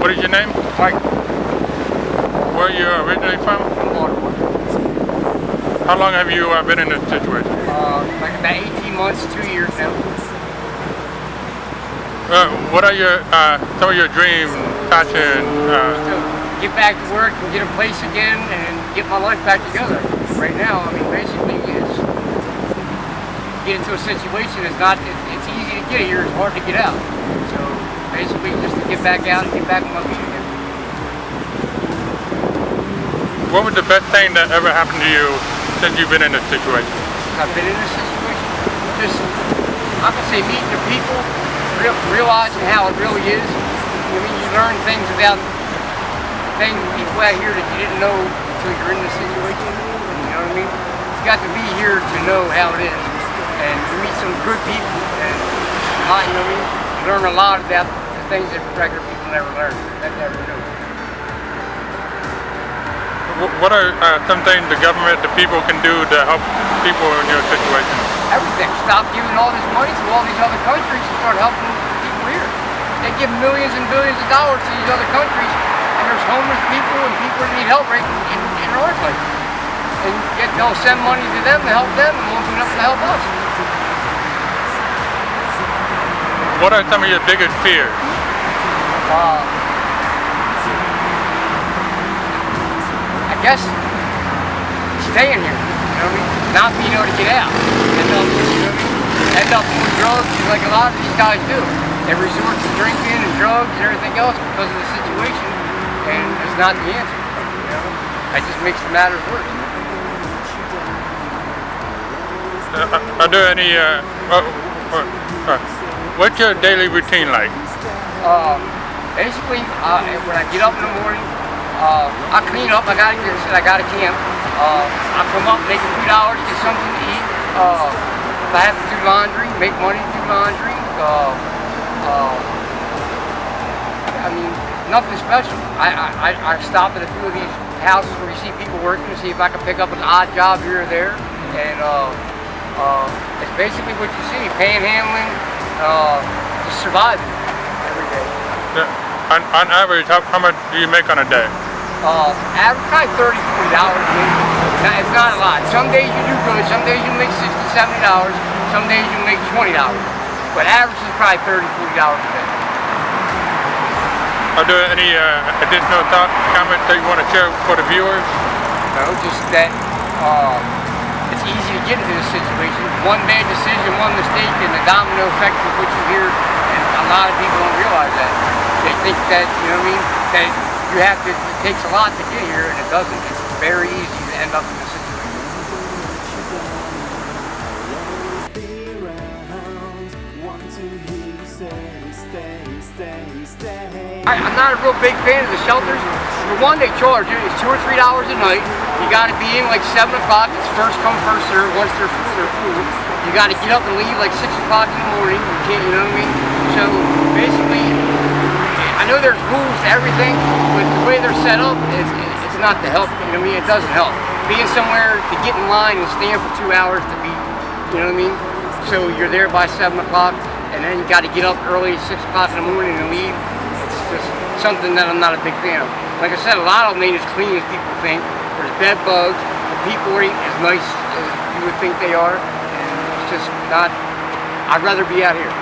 What is your name? Mike, Where are you originally from? Baltimore. How long have you uh, been in this situation? Uh, like about 18 months, two years now. Uh, what are your uh, some of your dreams, passion? Uh, get back to work and get a place again and get my life back together. Right now, I mean, basically, it's get into a situation. It's not. It's easy to get here. It's hard to get out. So basically, just to get back out and get back on my feet again. what was the best thing that ever happened to you since you've been in this situation? I've been in this situation. Just, I can say meeting the people, real, realizing how it really is. I mean, you learn things about things, people out here that you didn't know until you're in the situation. You know what I mean? You got to be here to know how it is. And you meet some good people and a you know what I mean? You learn a lot about things that regular people never learn, that never knew. What are uh, some things the government, the people can do to help people in your situation? everything. Stop giving all this money to all these other countries and start helping people here. They give millions and billions of dollars to these other countries, and there's homeless people and people that need help right in, in, our country. And yet they'll send money to them to help them and won't do nothing to help us. What are some of your biggest fears? Uh, I guess staying here, you know what I mean? Not being able to get out. End up, you know I mean? End up doing drugs like a lot of these guys do. They resort to drinking and drugs and everything else because of the situation, and it's not the answer. You know? That just makes the matters worse. Uh, are there any? Uh, uh, what's your daily routine like? Uh, basically, uh, when I get up in the morning, uh, I clean up. I gotta get said I gotta camp. Uh, I come up, make a few dollars, get something to eat. Uh, if I have to do laundry, make money to do laundry. Uh, uh, I mean, nothing special. I, I, I- I stop at a few of these houses where you see people working to see if I can pick up an odd job here or there. And it's basically what you see, panhandling, just surviving every day. Uh, on, on average, how, how much do you make on a day? Uh, average probably 30 40 dollars maybe. Now, it's not a lot. Some days you do good, some days you make $60, 70 dollars, some days you make 20 dollars. But average is probably $30, 40 dollars a day. Are there any uh, additional thoughts, comments that you want to share for the viewers? Know, just that uh, it's easy to get into this situation. One bad decision, one mistake, and the domino effect will put you here. And a lot of people don't realize that. They think that, you know what I mean, that you have to, it takes a lot to get here, and it doesn't. It's very easy to end up in this situation. I, I'm not a real big fan of the shelters. For one, they charge you. It's two or three dollars a night. You got to be in like seven o'clock. It's first come, first serve. Once they're full, they're full. You got to get up and leave like six o'clock in the morning. You can't, you know what I mean? So there's rules everything, but the way they're set up, it's, it's not to help. You know what I mean? It doesn't help. Being somewhere to get in line and stand for two hours to be, you know what I mean? So you're there by seven o'clock, and then you got to get up early, six o'clock in the morning, and leave. It's just something that I'm not a big fan of. Like I said, a lot of them ain't as clean as people think. There's bed bugs. The people ain't as nice as you would think they are. And it's just not. I'd rather be out here.